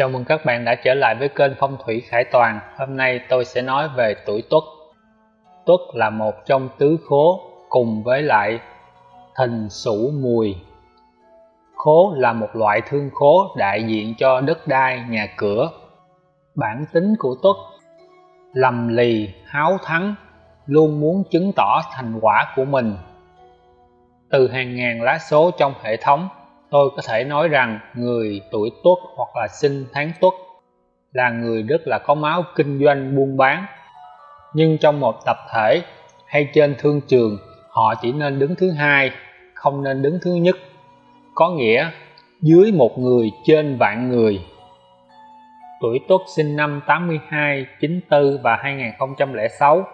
Chào mừng các bạn đã trở lại với kênh Phong thủy Khải Toàn. Hôm nay tôi sẽ nói về tuổi Tuất. Tuất là một trong tứ khố cùng với lại Thìn Sửu Mùi. Khố là một loại thương khố đại diện cho đất đai, nhà cửa. Bản tính của Tuất lầm lì, háo thắng, luôn muốn chứng tỏ thành quả của mình. Từ hàng ngàn lá số trong hệ thống tôi có thể nói rằng người tuổi tuất hoặc là sinh tháng tuất là người rất là có máu kinh doanh buôn bán. Nhưng trong một tập thể hay trên thương trường họ chỉ nên đứng thứ hai không nên đứng thứ nhất. Có nghĩa dưới một người trên vạn người. Tuổi tuất sinh năm 82, 94 và 2006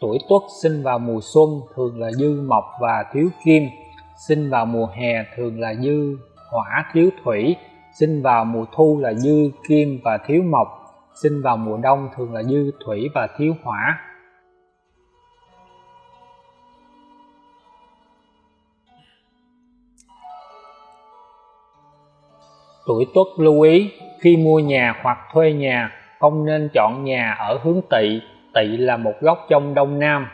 tuổi tuất sinh vào mùa xuân thường là dư mộc và thiếu kim sinh vào mùa hè thường là dư hỏa thiếu thủy, sinh vào mùa thu là dư kim và thiếu mộc, sinh vào mùa đông thường là dư thủy và thiếu hỏa. Tuổi tuất lưu ý, khi mua nhà hoặc thuê nhà, không nên chọn nhà ở hướng tỵ. Tỵ là một góc trong đông nam.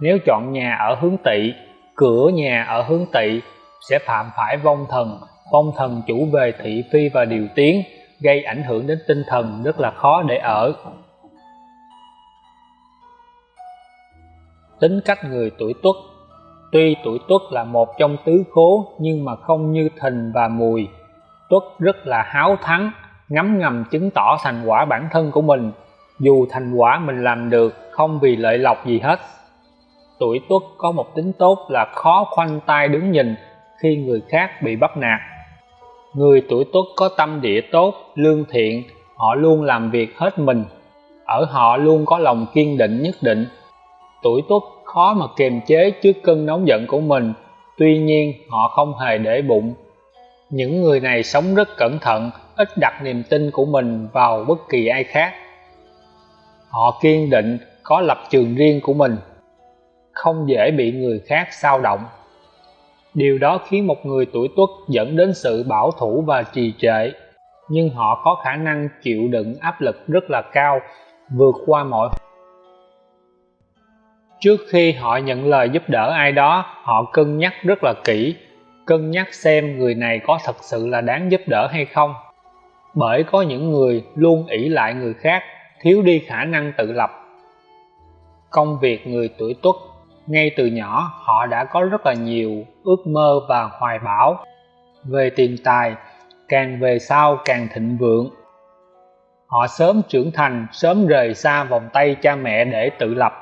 Nếu chọn nhà ở hướng tỵ cửa nhà ở hướng tỵ sẽ phạm phải vong thần. Vong thần chủ về thị phi và điều tiến, gây ảnh hưởng đến tinh thần rất là khó để ở. Tính cách người tuổi tuất. Tuy tuổi tuất là một trong tứ khố, nhưng mà không như thìn và mùi. Tuất rất là háo thắng, ngấm ngầm chứng tỏ thành quả bản thân của mình. Dù thành quả mình làm được không vì lợi lộc gì hết tuổi tuất có một tính tốt là khó khoanh tay đứng nhìn khi người khác bị bắt nạt. Người tuổi tuất có tâm địa tốt, lương thiện, họ luôn làm việc hết mình. Ở họ luôn có lòng kiên định nhất định. Tuổi tuất khó mà kiềm chế trước cơn nóng giận của mình, tuy nhiên họ không hề để bụng. Những người này sống rất cẩn thận, ít đặt niềm tin của mình vào bất kỳ ai khác. Họ kiên định, có lập trường riêng của mình không dễ bị người khác sao động. Điều đó khiến một người tuổi tuất dẫn đến sự bảo thủ và trì trệ, nhưng họ có khả năng chịu đựng áp lực rất là cao, vượt qua mọi trước khi họ nhận lời giúp đỡ ai đó, họ cân nhắc rất là kỹ, cân nhắc xem người này có thật sự là đáng giúp đỡ hay không. Bởi có những người luôn ỷ lại người khác, thiếu đi khả năng tự lập. Công việc người tuổi tuất ngay từ nhỏ, họ đã có rất là nhiều ước mơ và hoài bão về tiền tài, càng về sau càng thịnh vượng. Họ sớm trưởng thành, sớm rời xa vòng tay cha mẹ để tự lập.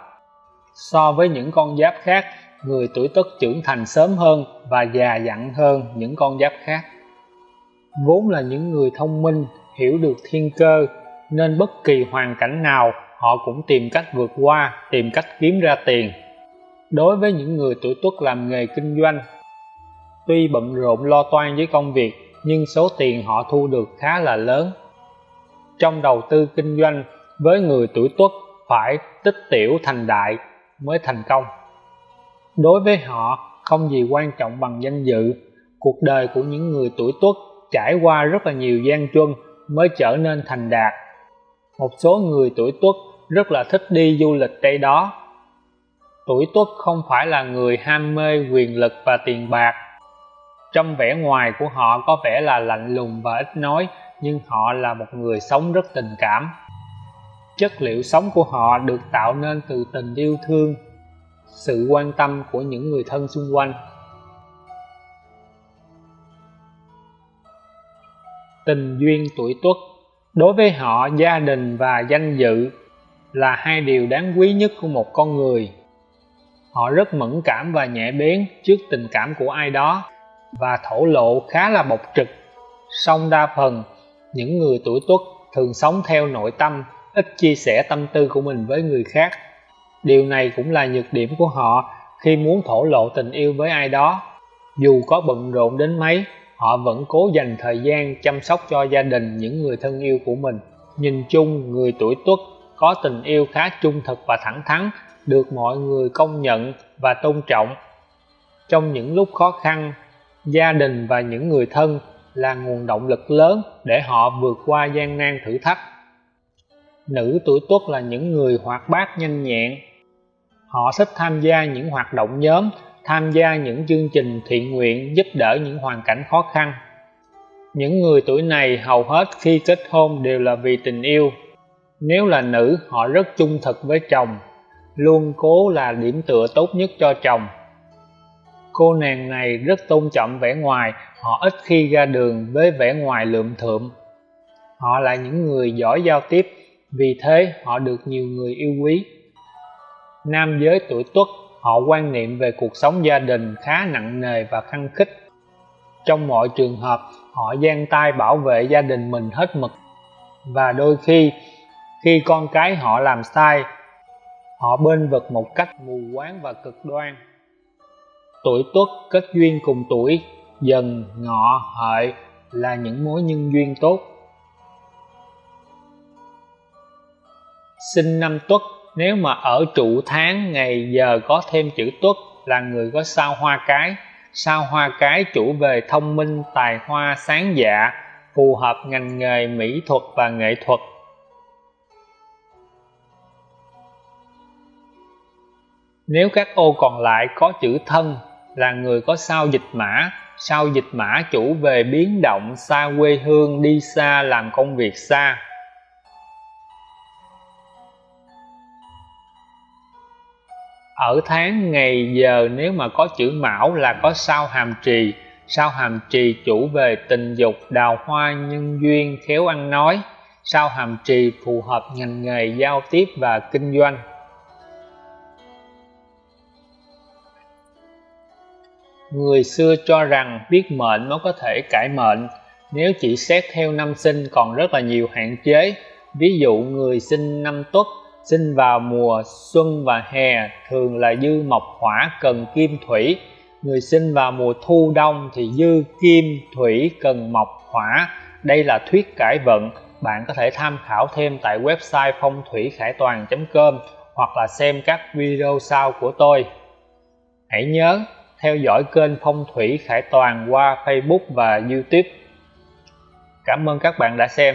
So với những con giáp khác, người tuổi tuất trưởng thành sớm hơn và già dặn hơn những con giáp khác. Vốn là những người thông minh, hiểu được thiên cơ, nên bất kỳ hoàn cảnh nào, họ cũng tìm cách vượt qua, tìm cách kiếm ra tiền đối với những người tuổi tuất làm nghề kinh doanh, tuy bận rộn lo toan với công việc, nhưng số tiền họ thu được khá là lớn. Trong đầu tư kinh doanh với người tuổi tuất phải tích tiểu thành đại mới thành công. Đối với họ, không gì quan trọng bằng danh dự. Cuộc đời của những người tuổi tuất trải qua rất là nhiều gian truân mới trở nên thành đạt. Một số người tuổi tuất rất là thích đi du lịch đây đó tuổi tuất không phải là người ham mê quyền lực và tiền bạc. Trong vẻ ngoài của họ có vẻ là lạnh lùng và ít nói, nhưng họ là một người sống rất tình cảm. Chất liệu sống của họ được tạo nên từ tình yêu thương, sự quan tâm của những người thân xung quanh. Tình duyên tuổi tuất đối với họ gia đình và danh dự là hai điều đáng quý nhất của một con người họ rất mẫn cảm và nhẹ bén trước tình cảm của ai đó và thổ lộ khá là bộc trực. Song đa phần, những người tuổi tuất thường sống theo nội tâm, ít chia sẻ tâm tư của mình với người khác. Điều này cũng là nhược điểm của họ khi muốn thổ lộ tình yêu với ai đó. Dù có bận rộn đến mấy, họ vẫn cố dành thời gian chăm sóc cho gia đình những người thân yêu của mình. Nhìn chung, người tuổi tuất có tình yêu khá trung thực và thẳng thắn được mọi người công nhận và tôn trọng. Trong những lúc khó khăn, gia đình và những người thân là nguồn động lực lớn để họ vượt qua gian nan thử thách. Nữ tuổi tuất là những người hoạt bát nhanh nhẹn. Họ thích tham gia những hoạt động nhóm, tham gia những chương trình thiện nguyện giúp đỡ những hoàn cảnh khó khăn. Những người tuổi này hầu hết khi kết hôn đều là vì tình yêu. Nếu là nữ, họ rất trung thực với chồng luôn cố là điểm tựa tốt nhất cho chồng. Cô nàng này rất tôn trọng vẻ ngoài, họ ít khi ra đường với vẻ ngoài lượm thượm. Họ là những người giỏi giao tiếp, vì thế họ được nhiều người yêu quý. Nam giới tuổi tuất, họ quan niệm về cuộc sống gia đình khá nặng nề và khăng khích. Trong mọi trường hợp, họ giang tay bảo vệ gia đình mình hết mực. Và đôi khi khi con cái họ làm sai họ bên vực một cách mù quáng và cực đoan. Tuổi tuất kết duyên cùng tuổi, dần ngọ hợi là những mối nhân duyên tốt. Sinh năm tuất, nếu mà ở trụ tháng, ngày, giờ có thêm chữ tuất là người có sao hoa cái. Sao hoa cái chủ về thông minh, tài hoa, sáng dạ phù hợp ngành nghề, mỹ thuật và nghệ thuật. Nếu các ô còn lại có chữ thân là người có sao dịch mã, sao dịch mã chủ về biến động xa quê hương đi xa làm công việc xa. Ở tháng, ngày, giờ nếu mà có chữ mão là có sao hàm trì. Sao hàm trì chủ về tình dục, đào hoa, nhân duyên, khéo ăn nói. Sao hàm trì phù hợp ngành nghề giao tiếp và kinh doanh. Người xưa cho rằng biết mệnh mới có thể cải mệnh. Nếu chỉ xét theo năm sinh còn rất là nhiều hạn chế. Ví dụ người sinh năm tuất, sinh vào mùa xuân và hè thường là dư mộc hỏa cần kim thủy. Người sinh vào mùa thu đông thì dư kim thủy cần mộc hỏa. Đây là thuyết cải vận. Bạn có thể tham khảo thêm tại website phong thủy khải toàn com hoặc là xem các video sau của tôi. Hãy nhớ theo dõi kênh phong thủy khải toàn qua facebook và youtube. Cảm ơn các bạn đã xem.